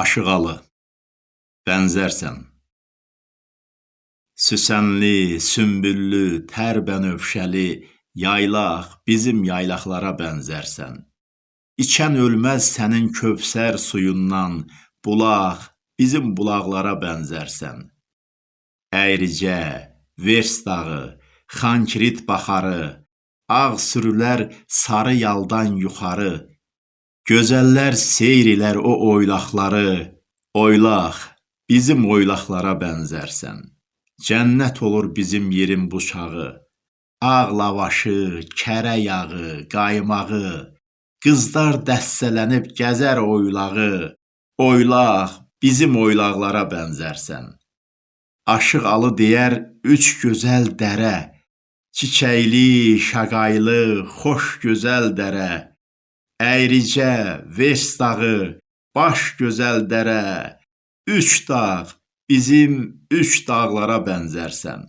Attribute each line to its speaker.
Speaker 1: Aşıqalı Bənzərsən Süsənli, sümbüllü, tərbənövşəli yaylaq, bizim yaylaqlara bənzərsən. İçən ölməz sənin kövsər suyundan, bulaq, bizim bulaqlara bənzərsən. Əyricə, Vers dağı, Xankrit baxarı, ağ sürülər sarı yaldan yuxarı, Gözəllər seyr ilər o oylaqları, oylaq, bizim oylaqlara bənzərsən. Cənnət olur bizim yerin bu çağı, ağ lavaşı, kərə yağı, qaymağı, qızlar dəstələnib gəzər oylağı, oylaq, bizim oylaqlara bənzərsən. Aşıq Alı deyər üç gözəl dərə, çiçəkli, şaqaylı, xoş gözəl dərə, Əyricə, Vers dağı, baş gözəl dərə, üç dağ, bizim üç dağlara bənzərsən.